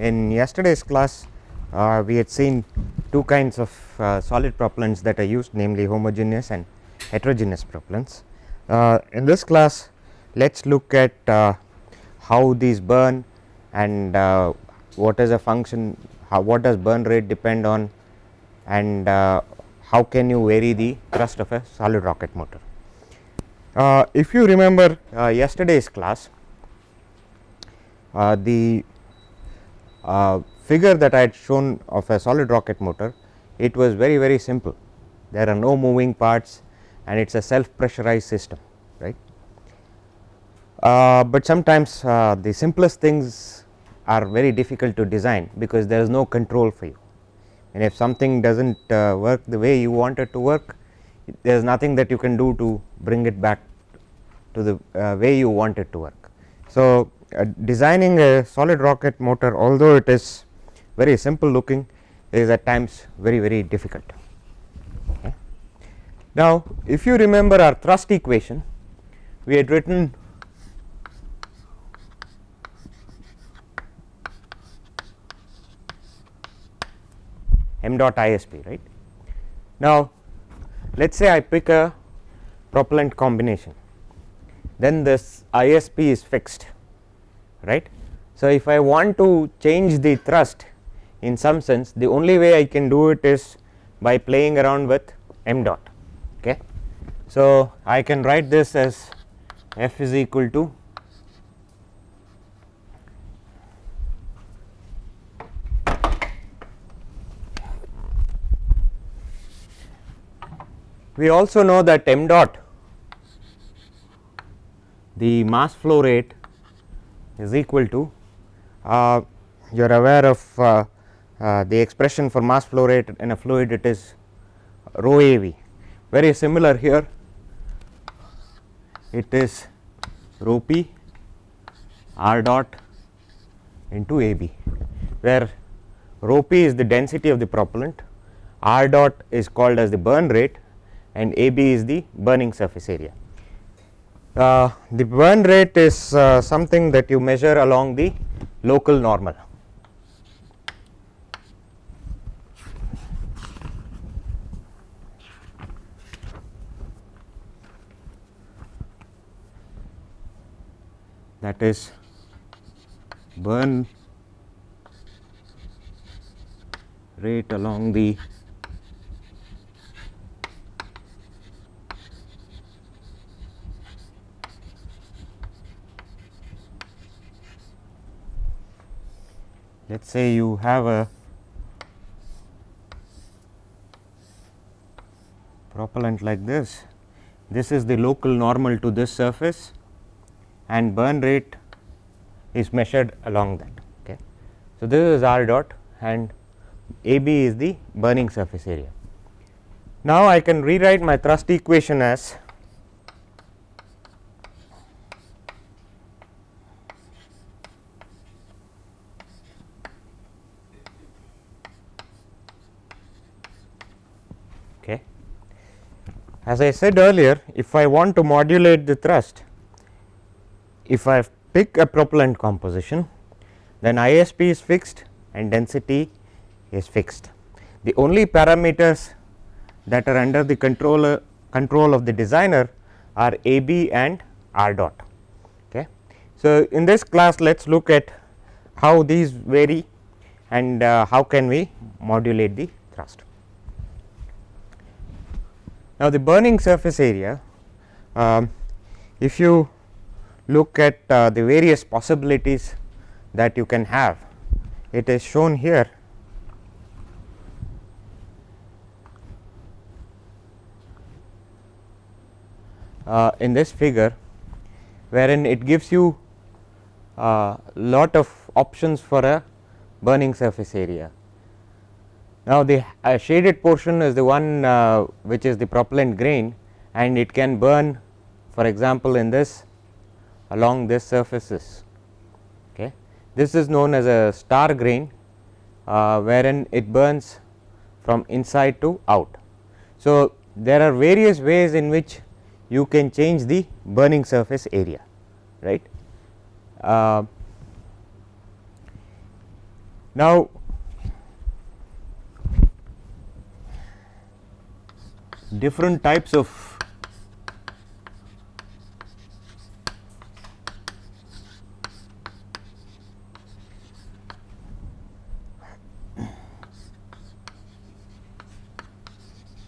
in yesterday's class uh, we had seen two kinds of uh, solid propellants that are used namely homogeneous and heterogeneous propellants. Uh, in this class let us look at uh, how these burn and uh, what is a function how what does burn rate depend on and uh, how can you vary the thrust of a solid rocket motor. if you remember yesterday's class the figure that I had shown of a solid rocket motor it was very very simple there are no moving parts and it is a self pressurized system right. Uh, but sometimes uh, the simplest things are very difficult to design because there is no control for you and if something does not uh, work the way you want it to work there is nothing that you can do to bring it back to the uh, way you want it to work. So, uh, designing a solid rocket motor although it is very simple looking is at times very very difficult. Okay. Now, if you remember our thrust equation we had written m dot ISP right. Now, let us say I pick a propellant combination then this ISP is fixed right. So, if I want to change the thrust in some sense the only way I can do it is by playing around with m dot. Okay. So, I can write this as f is equal to we also know that m dot the mass flow rate is equal to uh, you are aware of uh, uh, the expression for mass flow rate in a fluid it is rho a v very similar here it is rho p r dot into a b where rho p is the density of the propellant r dot is called as the burn rate and a b is the burning surface area. Uh, the burn rate is uh, something that you measure along the local normal. That is burn rate along the let us say you have a propellant like this, this is the local normal to this surface and burn rate is measured along that. Okay. So, this is r dot and A b is the burning surface area. Now, I can rewrite my thrust equation as okay. As I said earlier, if I want to modulate the thrust, if I pick a propellant composition then ISP is fixed and density is fixed. The only parameters that are under the controller control of the designer are A b and R dot. Okay. So, in this class let us look at how these vary and uh, how can we modulate the thrust. Now, the burning surface area um, if you look at uh, the various possibilities that you can have. It is shown here uh, in this figure wherein it gives you a uh, lot of options for a burning surface area. Now, the uh, shaded portion is the one uh, which is the propellant grain and it can burn for example, in this along this surfaces. Okay. This is known as a star grain uh, wherein it burns from inside to out. So, there are various ways in which you can change the burning surface area right. Uh, Now, different types of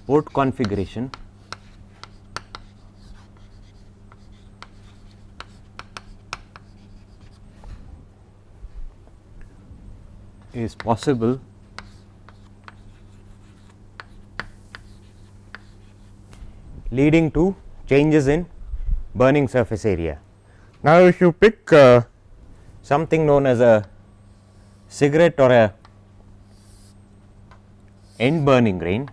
port configuration. Is possible leading to changes in burning surface area. Now, if you pick uh, something known as a cigarette or a end burning grain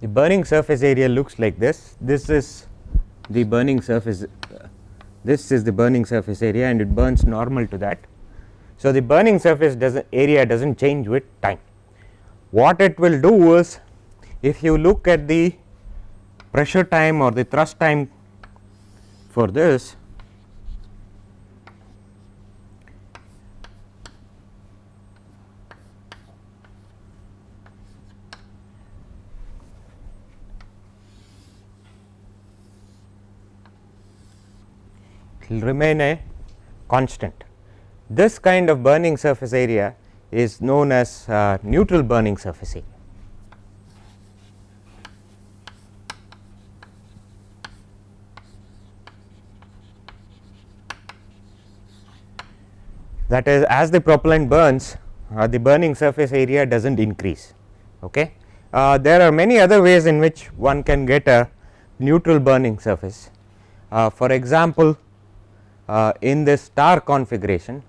the burning surface area looks like this. This is the burning surface, this is the burning surface area and it burns normal to that. So, the burning surface does not area does not change with time. What it will do is if you look at the pressure time or the thrust time for this will remain a constant. This kind of burning surface area is known as uh, neutral burning surface area. That is as the propellant burns uh, the burning surface area does not increase. Okay. Uh, there are many other ways in which one can get a neutral burning surface. Uh, for example, uh, in this star configuration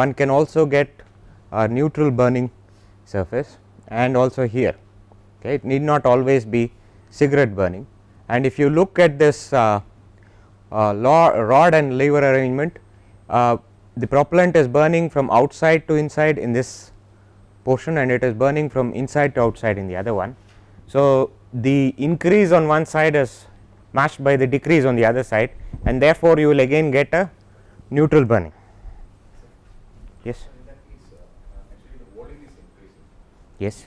one can also get a neutral burning surface and also here okay. it need not always be cigarette burning and if you look at this uh, uh, rod and lever arrangement uh, the propellant is burning from outside to inside in this portion and it is burning from inside to outside in the other one. So, the increase on one side is matched by the decrease on the other side and therefore, you will again get a neutral burning. Yes. Yes.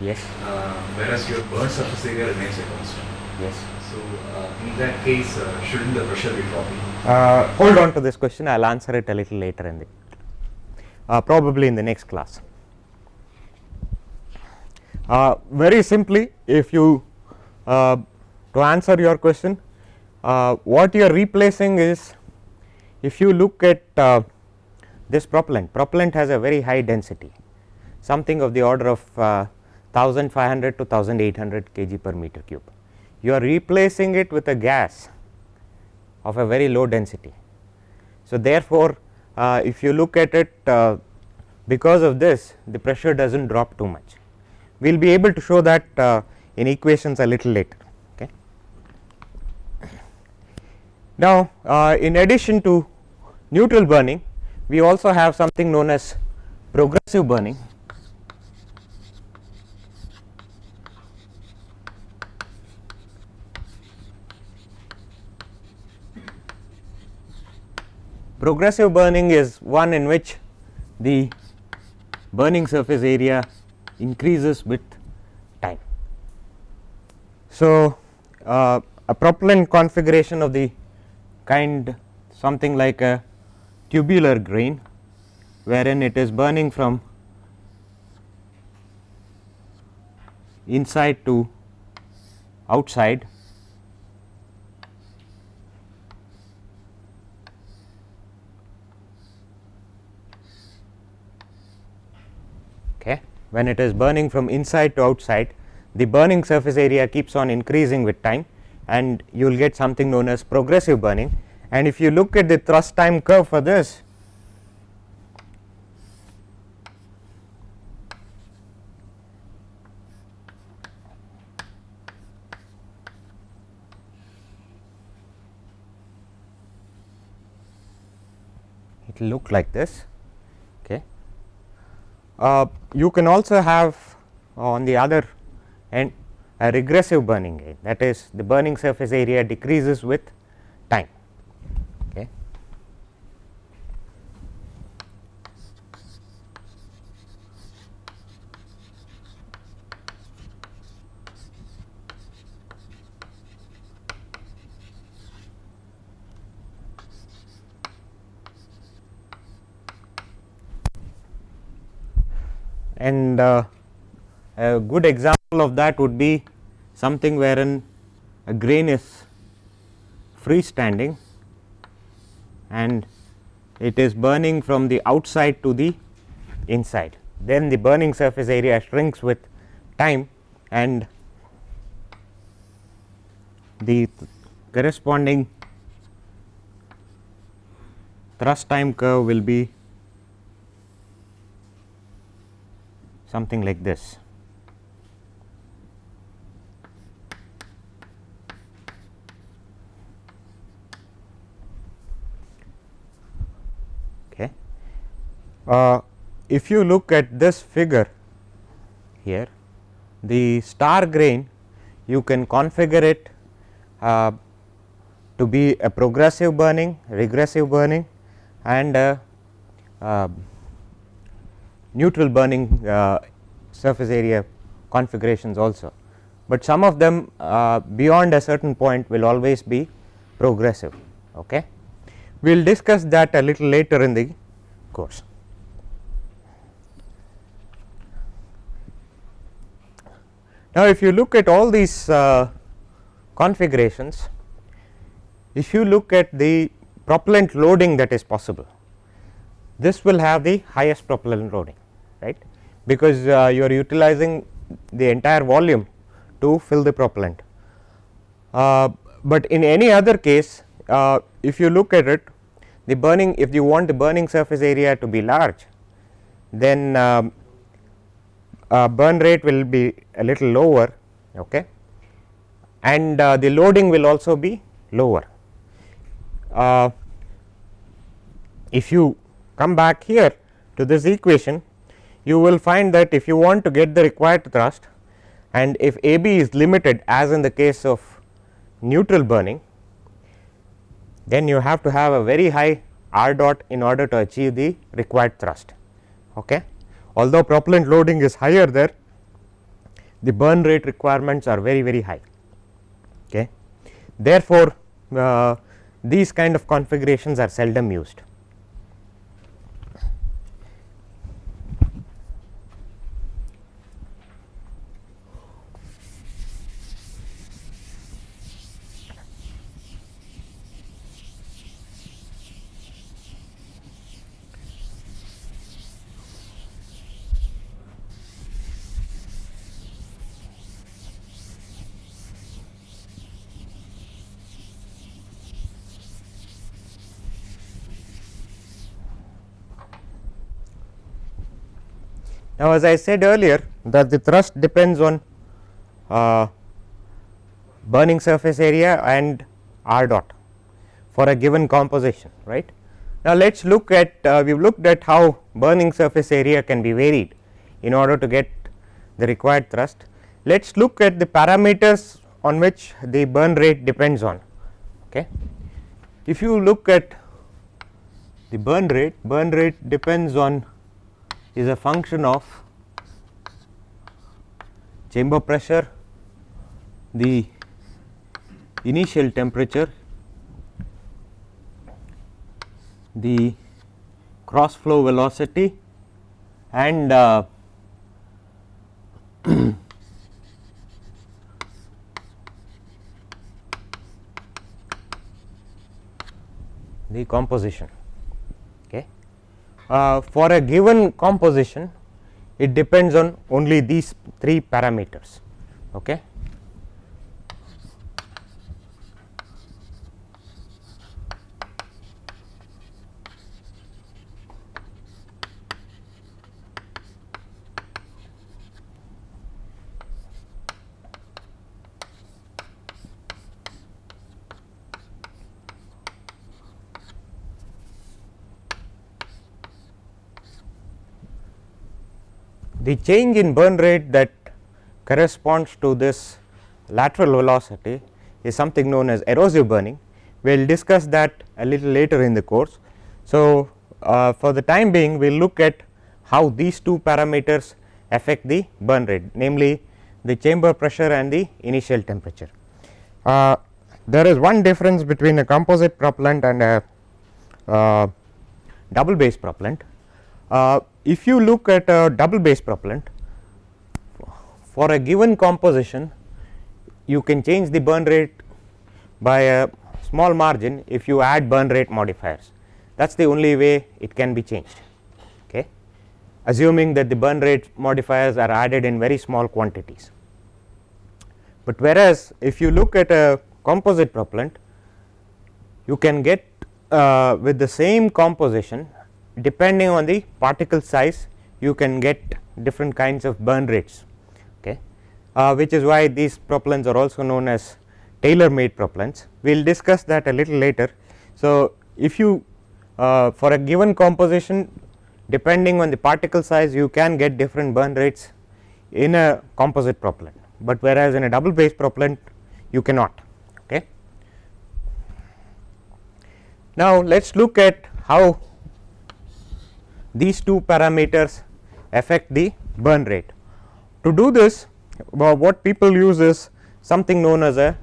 Yes. Uh, whereas your burn surface area remains a constant. Yes. So uh, in that case, uh, shouldn't the pressure be dropping? Uh, hold on to this question. I will answer it a little later in the uh, probably in the next class. Uh, very simply, if you uh, to answer your question, uh, what you are replacing is if you look at uh, this propellant, propellant has a very high density something of the order of uh, 1500 to 1800 kg per meter cube. You are replacing it with a gas of a very low density. So, therefore, uh, if you look at it uh, because of this the pressure does not drop too much. We will be able to show that uh, in equations a little later. Okay. Now, uh, in addition to neutral burning we also have something known as progressive burning progressive burning is one in which the burning surface area increases with time. So, uh, a propellant configuration of the kind something like a tubular grain wherein it is burning from inside to outside okay when it is burning from inside to outside the burning surface area keeps on increasing with time and you will get something known as progressive burning and if you look at the thrust time curve for this it will look like this uh, you can also have on the other end a regressive burning gain that is the burning surface area decreases with time. And uh, a good example of that would be something wherein a grain is freestanding and it is burning from the outside to the inside. Then the burning surface area shrinks with time and the corresponding thrust time curve will be something like this. Okay. Uh, if you look at this figure here, the star grain you can configure it uh, to be a progressive burning, regressive burning and a, uh, neutral burning uh, surface area configurations also, but some of them uh, beyond a certain point will always be progressive. Okay. We will discuss that a little later in the course. Now, if you look at all these uh, configurations, if you look at the propellant loading that is possible, this will have the highest propellant loading right because uh, you are utilizing the entire volume to fill the propellant. Uh, but in any other case uh, if you look at it the burning if you want the burning surface area to be large then um, uh, burn rate will be a little lower okay and uh, the loading will also be lower. Uh, if you come back here to this equation you will find that if you want to get the required thrust and if A b is limited as in the case of neutral burning, then you have to have a very high r dot in order to achieve the required thrust. Okay. Although propellant loading is higher there, the burn rate requirements are very very high. Okay. Therefore, uh, these kind of configurations are seldom used. Now, as I said earlier that the thrust depends on uh, burning surface area and r dot for a given composition right. Now, let us look at uh, we have looked at how burning surface area can be varied in order to get the required thrust. Let us look at the parameters on which the burn rate depends on. Okay. If you look at the burn rate, burn rate depends on is a function of chamber pressure, the initial temperature, the cross flow velocity and uh, the composition uh, for a given composition it depends on only these three parameters. Okay. The change in burn rate that corresponds to this lateral velocity is something known as erosive burning. We will discuss that a little later in the course. So, uh, for the time being we will look at how these two parameters affect the burn rate namely the chamber pressure and the initial temperature. Uh, there is one difference between a composite propellant and a uh, double base propellant. If you look at a double base propellant for a given composition you can change the burn rate by a small margin if you add burn rate modifiers that is the only way it can be changed okay assuming that the burn rate modifiers are added in very small quantities. But whereas if you look at a composite propellant you can get uh, with the same composition depending on the particle size you can get different kinds of burn rates okay? Uh, which is why these propellants are also known as tailor made propellants. We will discuss that a little later. So if you uh, for a given composition depending on the particle size you can get different burn rates in a composite propellant. But whereas in a double base propellant you cannot okay? Now let us look at how these two parameters affect the burn rate. To do this what people use is something known as a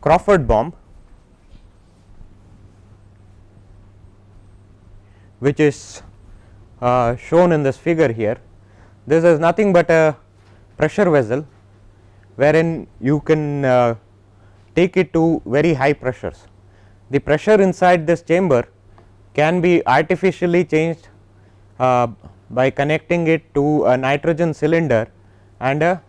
Crawford bomb which is uh, shown in this figure here. This is nothing but a pressure vessel wherein you can uh, take it to very high pressures. The pressure inside this chamber can be artificially changed by connecting it to a nitrogen cylinder and a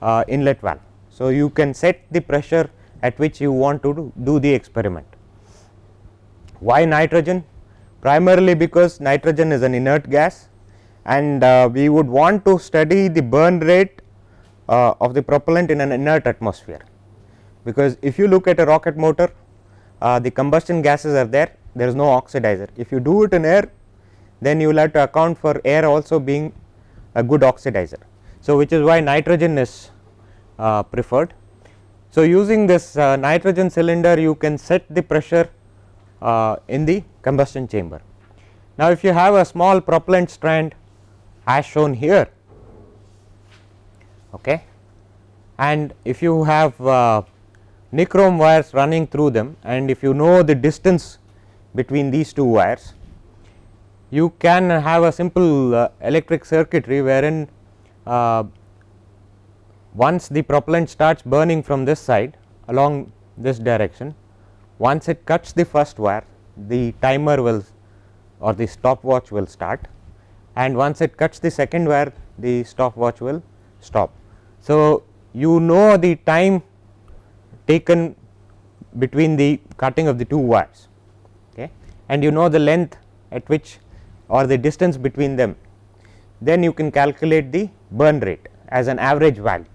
uh, inlet valve. So, you can set the pressure at which you want to do, do the experiment. Why nitrogen? Primarily because nitrogen is an inert gas and uh, we would want to study the burn rate uh, of the propellant in an inert atmosphere. Because if you look at a rocket motor uh, the combustion gases are there, there is no oxidizer. If you do it in air then you will have to account for air also being a good oxidizer. So, which is why nitrogen is uh, preferred. So, using this uh, nitrogen cylinder you can set the pressure uh, in the combustion chamber. Now, if you have a small propellant strand as shown here okay, and if you have uh, nichrome wires running through them and if you know the distance between these two wires you can have a simple uh, electric circuitry wherein uh, once the propellant starts burning from this side along this direction once it cuts the first wire the timer will or the stopwatch will start and once it cuts the second wire the stopwatch will stop. So, you know the time taken between the cutting of the two wires okay and you know the length at which or the distance between them then you can calculate the burn rate as an average value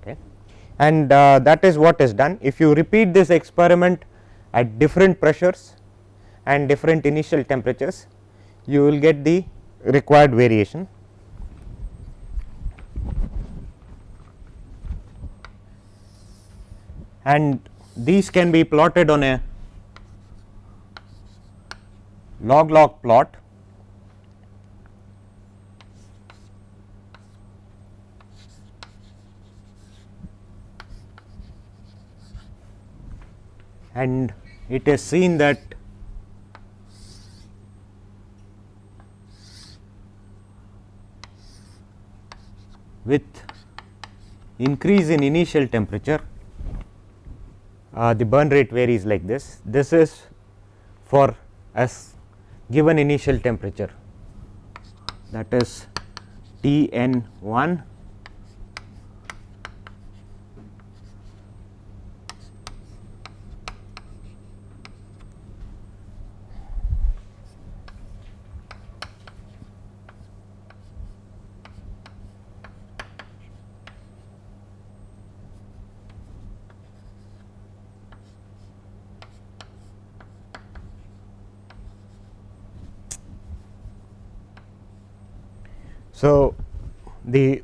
okay. and uh, that is what is done if you repeat this experiment at different pressures and different initial temperatures you will get the required variation. And these can be plotted on a log log plot and it is seen that with increase in initial temperature uh, the burn rate varies like this. This is for as given initial temperature that is T n 1 So, the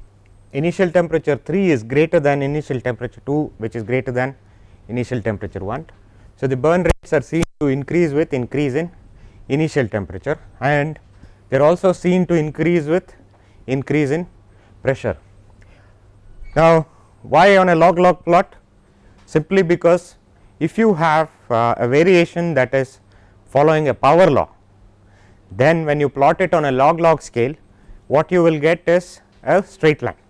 initial temperature 3 is greater than initial temperature 2 which is greater than initial temperature 1. So, the burn rates are seen to increase with increase in initial temperature and they are also seen to increase with increase in pressure. Now, why on a log log plot? Simply because if you have uh, a variation that is following a power law, then when you plot it on a log log scale, what you will get is a straight line.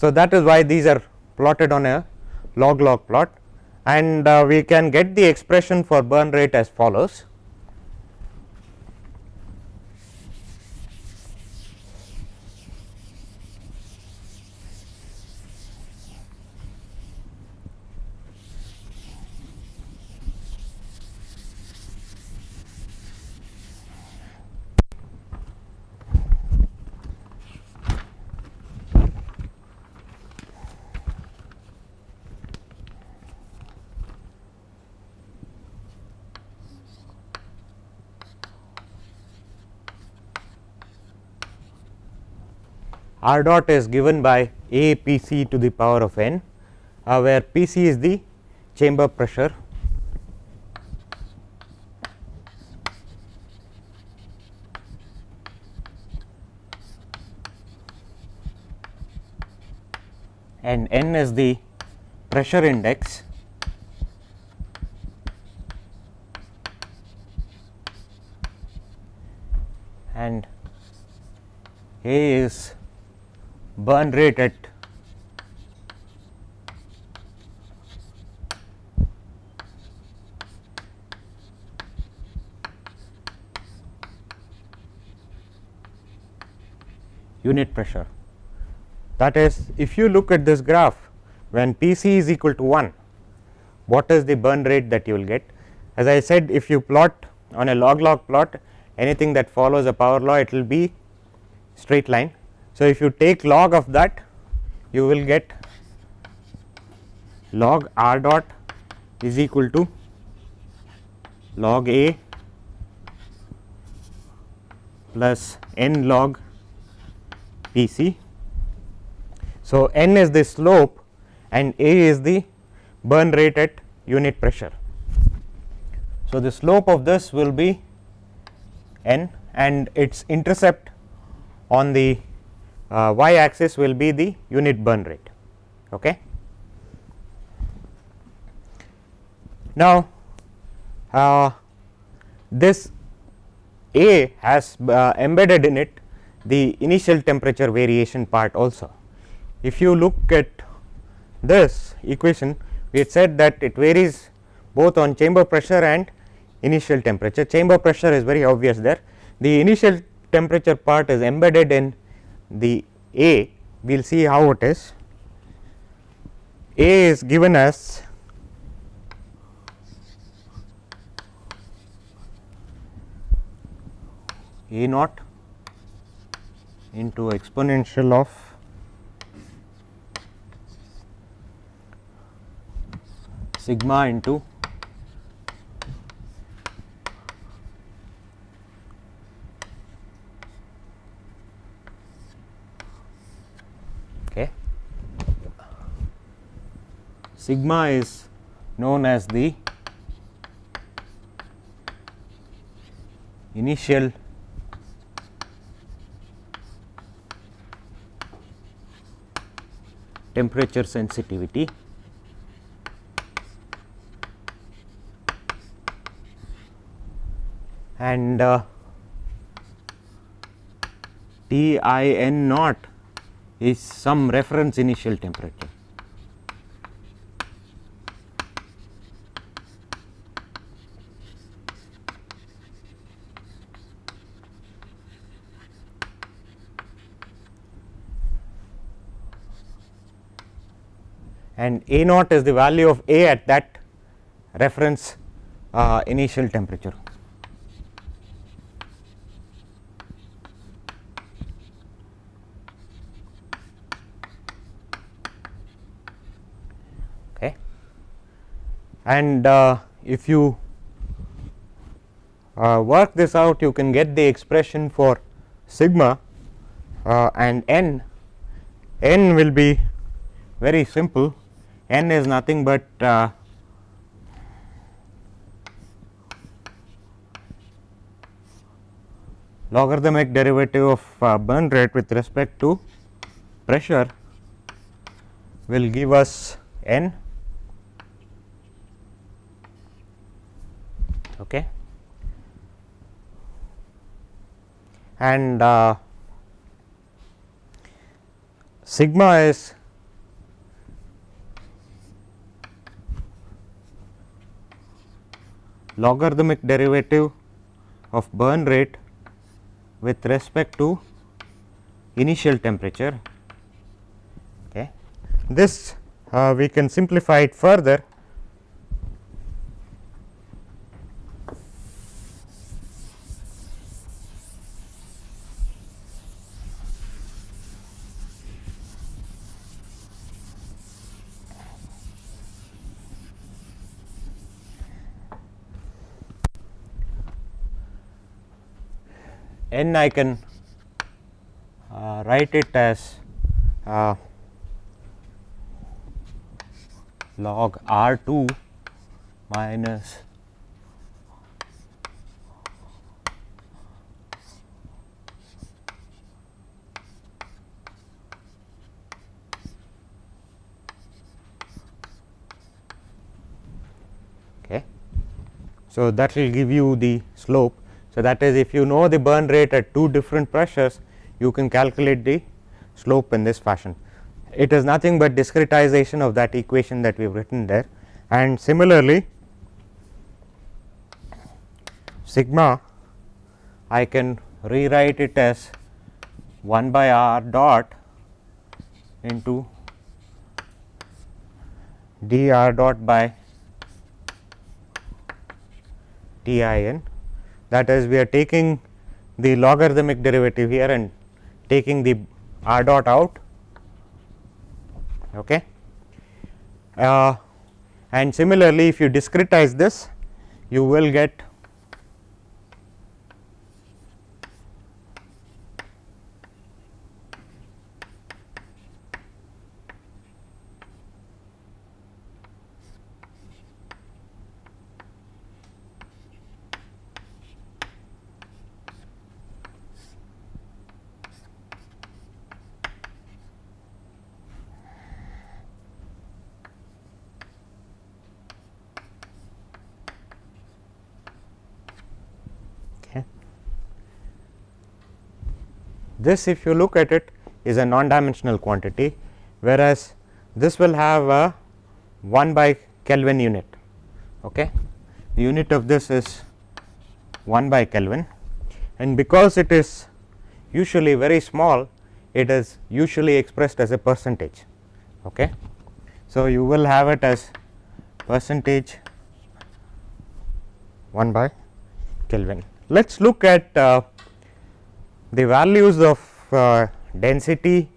So, that is why these are plotted on a log log plot and uh, we can get the expression for burn rate as follows. R dot is given by A P c to the power of n, uh, where P c is the chamber pressure. And n is the pressure index. And A is burn rate at unit pressure. That is if you look at this graph when P c is equal to 1 what is the burn rate that you will get. As I said if you plot on a log log plot anything that follows a power law it will be straight line so, if you take log of that you will get log r dot is equal to log a plus n log P c. So, n is the slope and a is the burn rate at unit pressure. So, the slope of this will be n and its intercept on the uh, y axis will be the unit burn rate. Okay. Now, uh, this A has uh, embedded in it the initial temperature variation part also. If you look at this equation we had said that it varies both on chamber pressure and initial temperature. Chamber pressure is very obvious there. The initial temperature part is embedded in the A we will see how it is. A is given as A naught into exponential of sigma into sigma is known as the initial temperature sensitivity and uh, T i n naught is some reference initial temperature. And A naught is the value of A at that reference uh, initial temperature. Okay. And uh, if you uh, work this out you can get the expression for sigma uh, and n n will be very simple n is nothing but uh, logarithmic derivative of uh, burn rate with respect to pressure will give us n. Okay. And uh, sigma is logarithmic derivative of burn rate with respect to initial temperature. Okay. This uh, we can simplify it further n I can uh, write it as uh, log R 2 minus okay. So, that will give you the slope so, that is if you know the burn rate at two different pressures you can calculate the slope in this fashion. It is nothing but discretization of that equation that we have written there and similarly sigma I can rewrite it as 1 by r dot into d r dot by T i n that is we are taking the logarithmic derivative here and taking the r dot out okay. Uh, and similarly if you discretize this you will get This if you look at it is a non dimensional quantity, whereas this will have a 1 by Kelvin unit. Okay. The unit of this is 1 by Kelvin and because it is usually very small it is usually expressed as a percentage. Okay. So, you will have it as percentage 1 by Kelvin. Let us look at uh, the values of uh, density,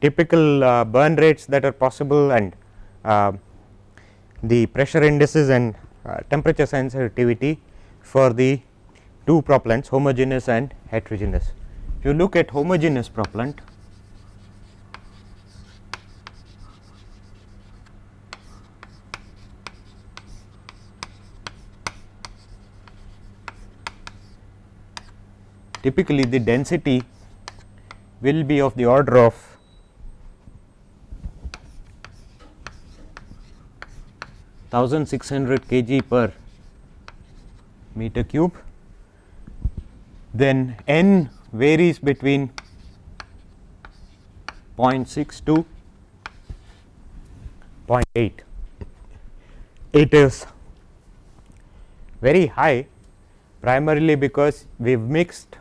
typical uh, burn rates that are possible and uh, the pressure indices and uh, temperature sensitivity for the two propellants homogeneous and heterogeneous. If you look at homogeneous propellant typically the density will be of the order of thousand six hundred kg per meter cube. Then n varies between 0.6 to 0.8. It is very high primarily because we have mixed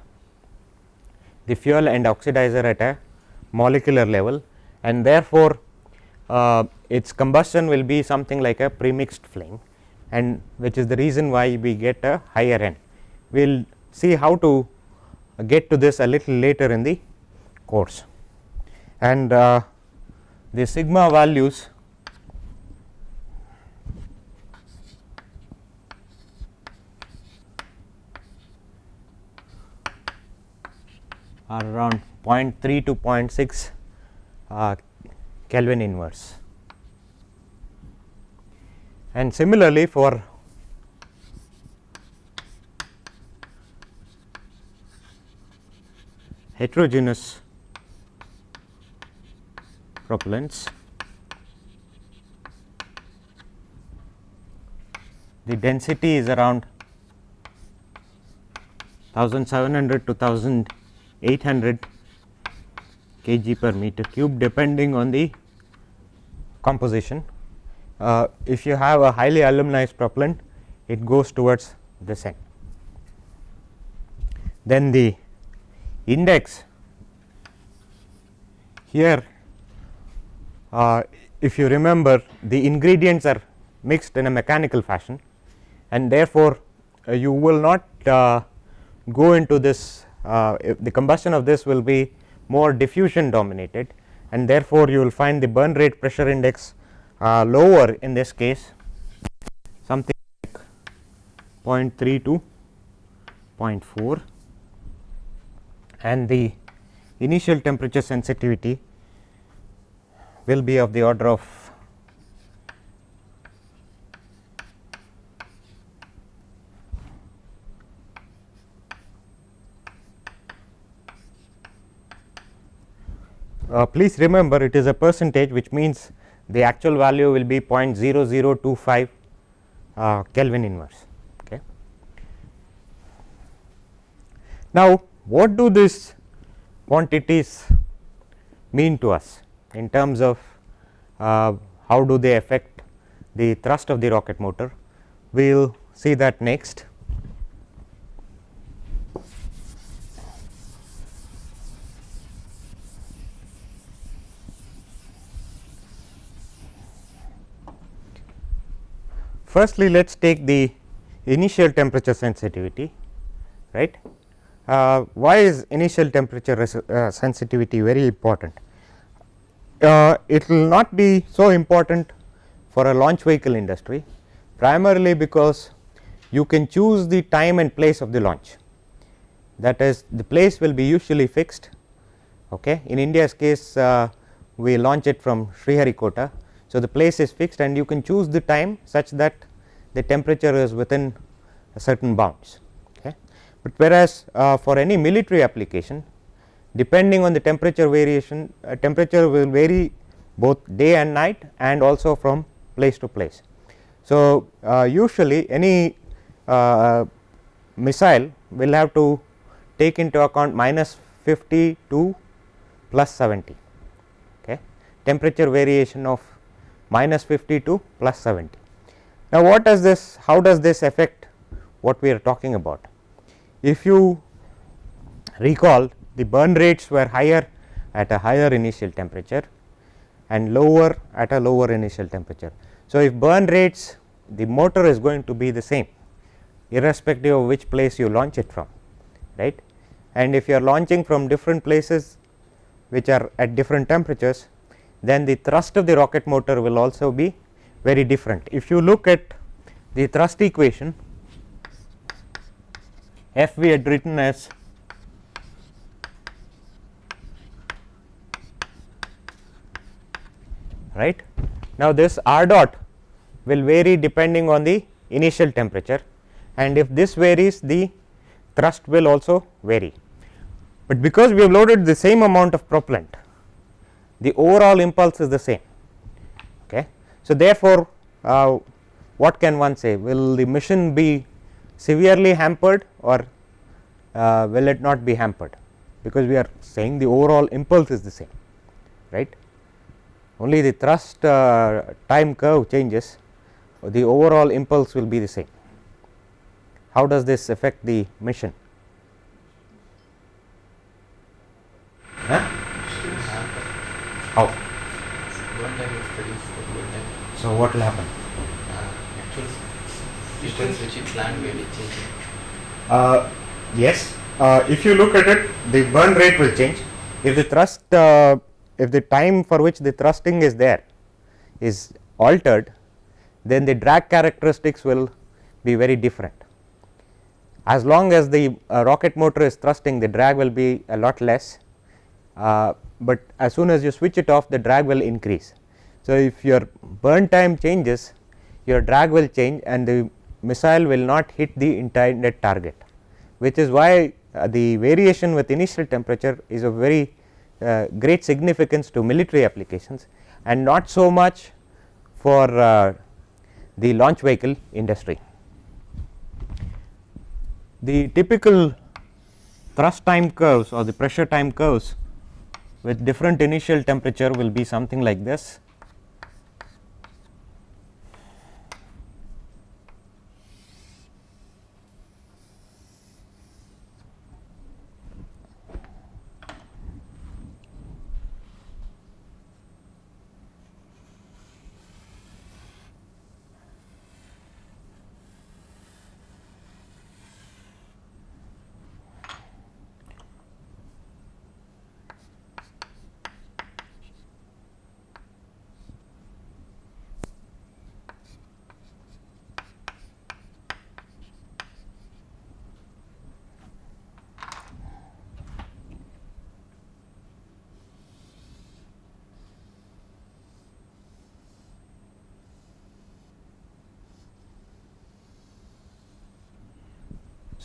the fuel and oxidizer at a molecular level and therefore, uh, its combustion will be something like a premixed flame and which is the reason why we get a higher N. We will see how to get to this a little later in the course and uh, the sigma values are around 0.3 to 0.6 uh, Kelvin inverse. And similarly, for heterogeneous propellants, the density is around 1700 to 1800 kg per meter cube depending on the composition. Uh, if you have a highly aluminized propellant it goes towards this end. Then the index here uh, if you remember the ingredients are mixed in a mechanical fashion and therefore, uh, you will not uh, go into this the combustion of this will be more diffusion dominated and therefore, you will find the burn rate pressure index uh, lower in this case something like 0.3 to 0.4 and the initial temperature sensitivity will be of the order of Uh, please remember it is a percentage which means the actual value will be 0.0025 uh, Kelvin inverse. Okay. Now, what do these quantities mean to us in terms of uh, how do they affect the thrust of the rocket motor? We will see that next. Firstly, let us take the initial temperature sensitivity right. Uh, why is initial temperature uh, sensitivity very important? Uh, it will not be so important for a launch vehicle industry primarily because you can choose the time and place of the launch that is the place will be usually fixed okay. in India's case uh, we launch it from Sriharikota so, the place is fixed and you can choose the time such that the temperature is within certain bounds. Okay. But whereas, uh, for any military application depending on the temperature variation uh, temperature will vary both day and night and also from place to place. So, uh, usually any uh, missile will have to take into account minus 50 to plus 70 okay. temperature variation of minus 50 to plus 70. Now, what does this how does this affect what we are talking about? If you recall the burn rates were higher at a higher initial temperature and lower at a lower initial temperature. So, if burn rates the motor is going to be the same irrespective of which place you launch it from right and if you are launching from different places which are at different temperatures then the thrust of the rocket motor will also be very different. If you look at the thrust equation F we had written as right. Now, this r dot will vary depending on the initial temperature and if this varies the thrust will also vary, but because we have loaded the same amount of propellant the overall impulse is the same. Okay. So, therefore, uh, what can one say? Will the mission be severely hampered or uh, will it not be hampered? Because we are saying the overall impulse is the same right? Only the thrust uh, time curve changes the overall impulse will be the same. How does this affect the mission huh? How? So, what will happen? Uh, actual distance which you planned will be changing. Uh, yes, uh, if you look at it, the burn rate will change. If the thrust, uh, if the time for which the thrusting is there is altered, then the drag characteristics will be very different. As long as the uh, rocket motor is thrusting, the drag will be a lot less. Uh, but as soon as you switch it off the drag will increase. So, if your burn time changes your drag will change and the missile will not hit the intended target, which is why uh, the variation with initial temperature is of very uh, great significance to military applications and not so much for uh, the launch vehicle industry. The typical thrust time curves or the pressure time curves with different initial temperature will be something like this.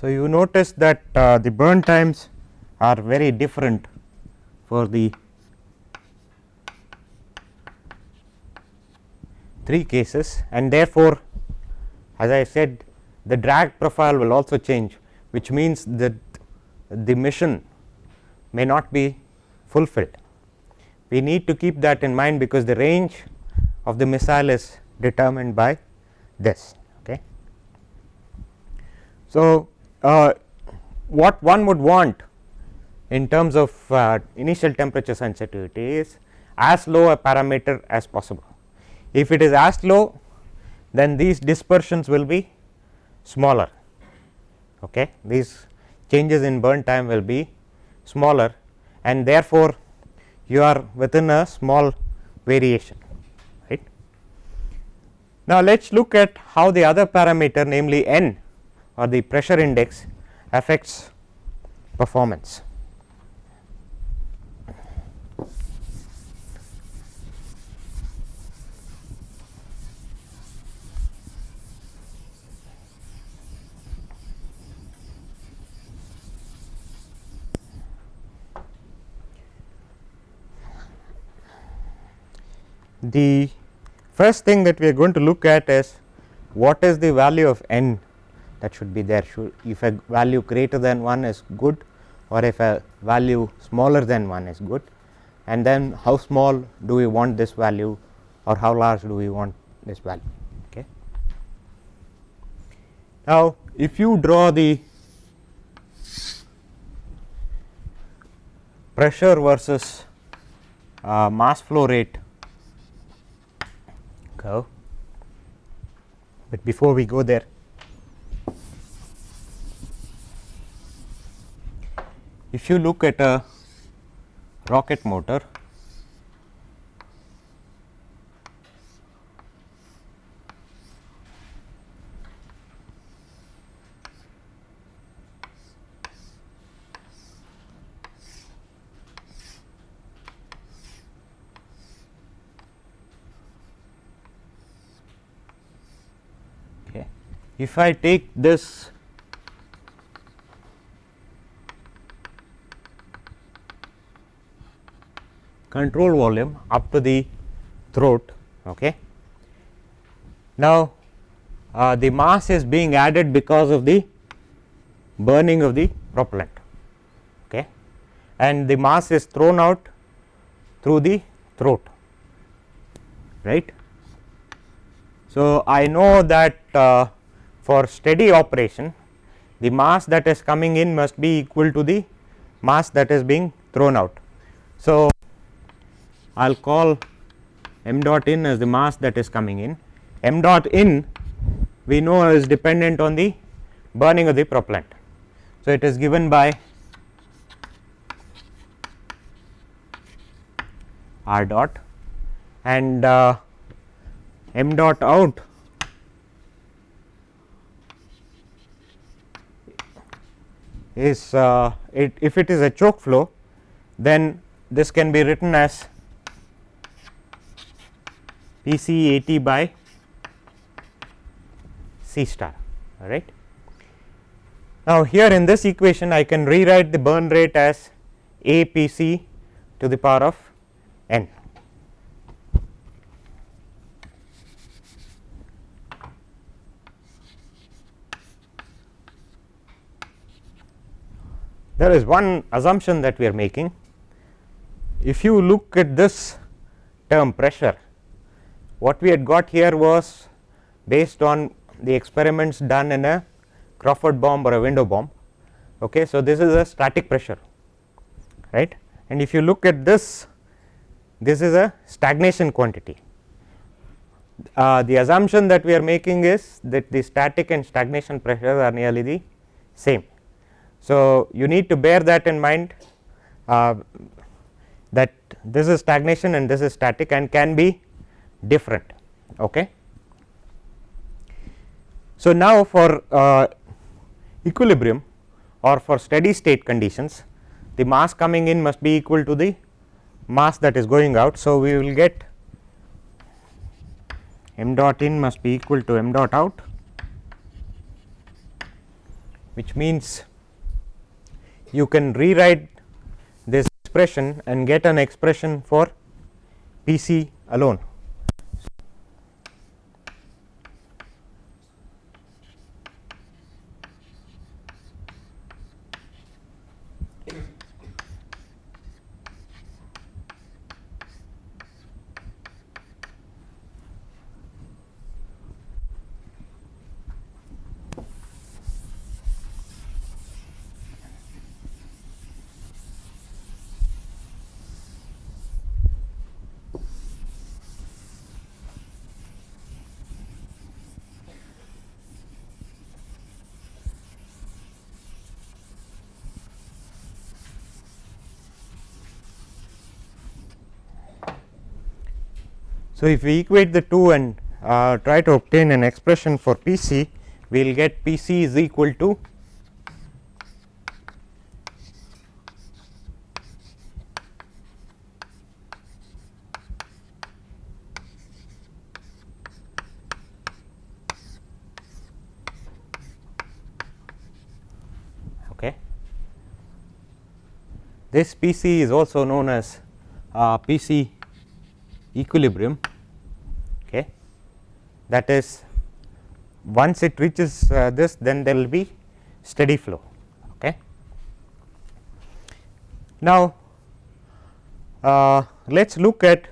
So, you notice that uh, the burn times are very different for the three cases and therefore, as I said the drag profile will also change which means that the mission may not be fulfilled. We need to keep that in mind because the range of the missile is determined by this. Okay. So, uh, what one would want in terms of uh, initial temperature sensitivity is as low a parameter as possible. If it is as low then these dispersions will be smaller okay. these changes in burn time will be smaller and therefore, you are within a small variation right. Now, let us look at how the other parameter namely n or the pressure index affects performance. The first thing that we are going to look at is what is the value of n that should be there should if a value greater than 1 is good or if a value smaller than 1 is good and then how small do we want this value or how large do we want this value. Okay. Now, if you draw the pressure versus uh, mass flow rate curve, but before we go there if you look at a rocket motor if I take this control volume up to the throat. Okay. Now, uh, the mass is being added because of the burning of the propellant okay. and the mass is thrown out through the throat right. So, I know that uh, for steady operation the mass that is coming in must be equal to the mass that is being thrown out. So, I will call m dot in as the mass that is coming in, m dot in we know is dependent on the burning of the propellant. So, it is given by r dot and uh, m dot out is uh, it if it is a choke flow then this can be written as P c A t by C star all right. Now, here in this equation I can rewrite the burn rate as A P c to the power of n. There is one assumption that we are making. If you look at this term pressure, what we had got here was based on the experiments done in a Crawford bomb or a window bomb. Okay. So, this is a static pressure right and if you look at this this is a stagnation quantity. Uh, the assumption that we are making is that the static and stagnation pressures are nearly the same. So, you need to bear that in mind uh, that this is stagnation and this is static and can be different. Okay. So, now for uh, equilibrium or for steady state conditions the mass coming in must be equal to the mass that is going out. So, we will get m dot in must be equal to m dot out which means you can rewrite this expression and get an expression for P c alone. So, if we equate the two and uh, try to obtain an expression for P c, we will get P c is equal to okay. This P c is also known as uh, P c equilibrium. That is once it reaches uh, this then there will be steady flow. Okay. Now, uh, let us look at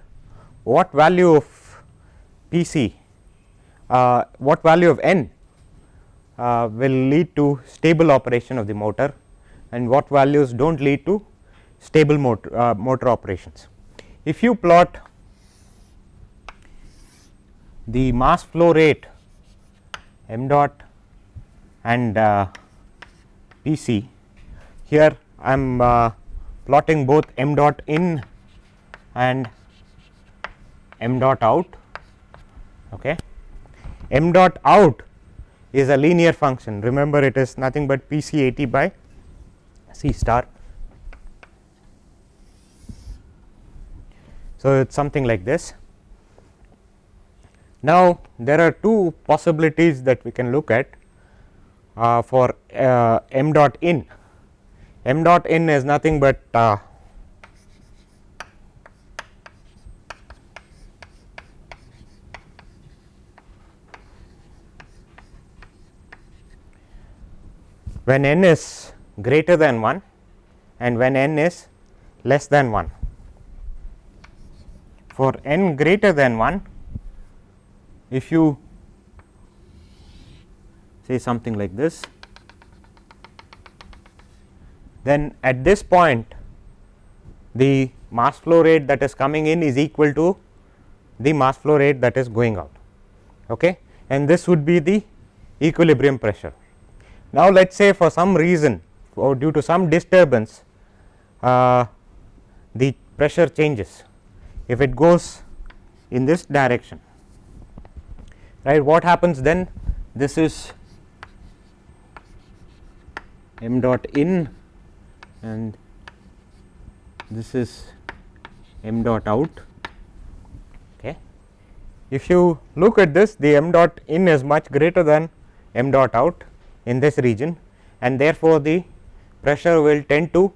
what value of P c, uh, what value of n uh, will lead to stable operation of the motor and what values do not lead to stable motor, uh, motor operations. If you plot the mass flow rate m dot and uh, P c here I am uh, plotting both m dot in and m dot out. Okay. m dot out is a linear function remember it is nothing but P c A t by C star. So, it is something like this now, there are two possibilities that we can look at uh, for uh, m dot in. m dot in is nothing but uh, when n is greater than 1 and when n is less than 1. For n greater than 1 if you say something like this, then at this point the mass flow rate that is coming in is equal to the mass flow rate that is going out okay and this would be the equilibrium pressure. Now, let us say for some reason or due to some disturbance uh, the pressure changes if it goes in this direction right what happens then this is m dot in and this is m dot out. Okay. If you look at this the m dot in is much greater than m dot out in this region and therefore, the pressure will tend to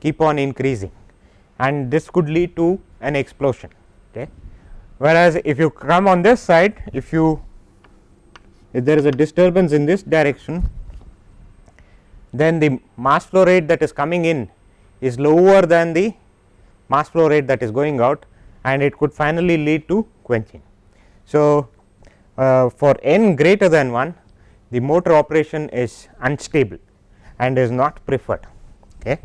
keep on increasing and this could lead to an explosion. Okay. Whereas, if you come on this side if you if there is a disturbance in this direction then the mass flow rate that is coming in is lower than the mass flow rate that is going out and it could finally lead to quenching. So, uh, for n greater than 1 the motor operation is unstable and is not preferred. Okay.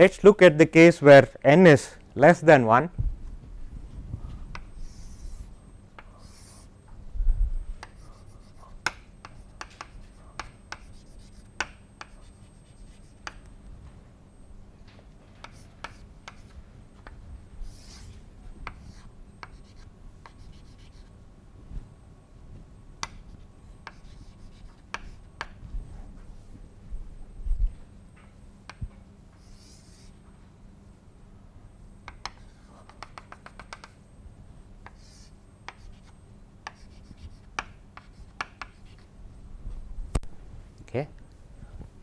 Let us look at the case where n is less than 1 okay.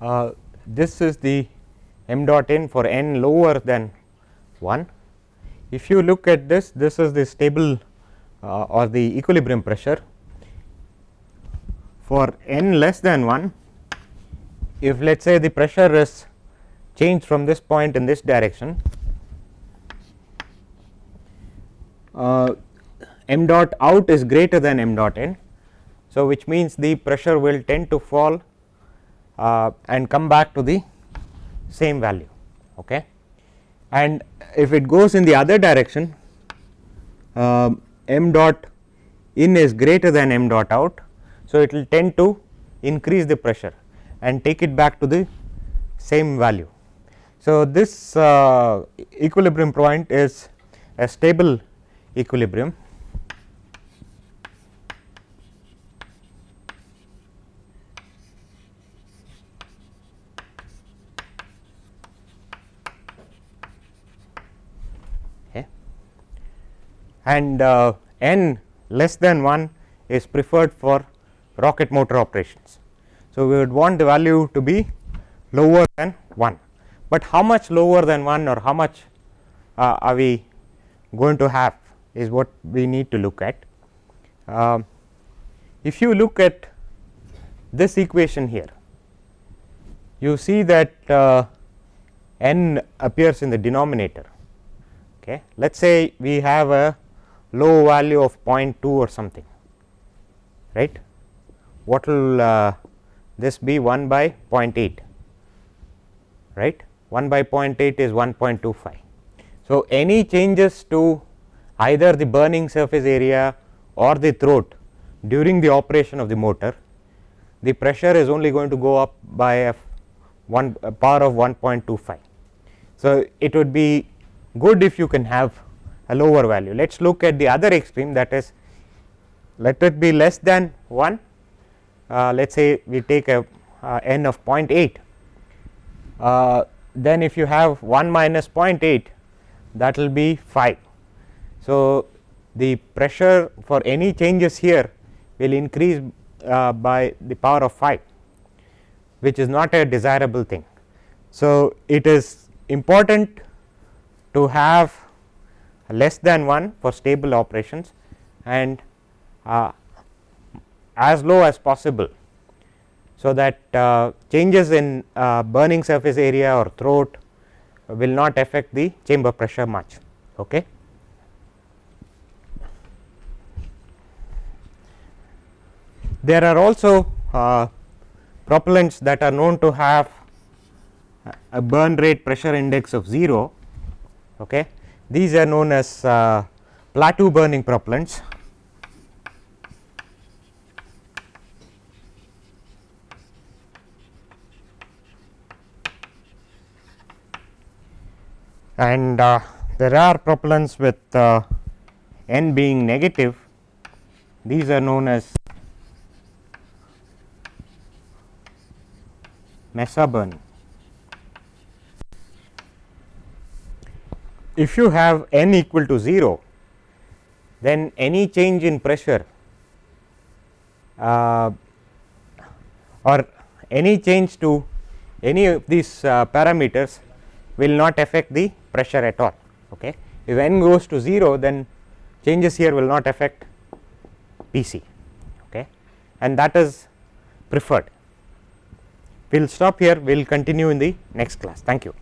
Uh, this is the m dot n for n lower than 1. If you look at this, this is the stable uh, or the equilibrium pressure for n less than 1 if let us say the pressure is changed from this point in this direction uh, m dot out is greater than m dot n. So, which means the pressure will tend to fall uh, and come back to the same value okay. and if it goes in the other direction uh, m dot in is greater than m dot out. So, it will tend to increase the pressure and take it back to the same value. So, this uh, equilibrium point is a stable equilibrium and uh, n less than 1 is preferred for rocket motor operations. So, we would want the value to be lower than 1, but how much lower than 1 or how much uh, are we going to have is what we need to look at. Uh, if you look at this equation here, you see that uh, n appears in the denominator. Okay. Let us say we have a low value of 0.2 or something right what will uh, this be 1 by 0.8 right 1 by 0.8 is 1.25. So, any changes to either the burning surface area or the throat during the operation of the motor the pressure is only going to go up by a 1 a power of 1.25. So, it would be good if you can have a lower value. Let us look at the other extreme that is let it be less than 1 uh, let us say we take a uh, n of 0.8 uh, then if you have 1 minus 0.8 that will be 5. So, the pressure for any changes here will increase uh, by the power of 5 which is not a desirable thing. So, it is important to have less than 1 for stable operations and uh, as low as possible. So, that uh, changes in uh, burning surface area or throat will not affect the chamber pressure much. Okay. There are also uh, propellants that are known to have a burn rate pressure index of 0 okay. These are known as uh, plateau burning propellants. and uh, there are propellants with uh, n being negative these are known as Mesa burning. If you have n equal to 0 then any change in pressure uh, or any change to any of these uh, parameters will not affect the pressure at all. Okay. If n goes to 0 then changes here will not affect P c okay. and that is preferred. We will stop here, we will continue in the next class. Thank you.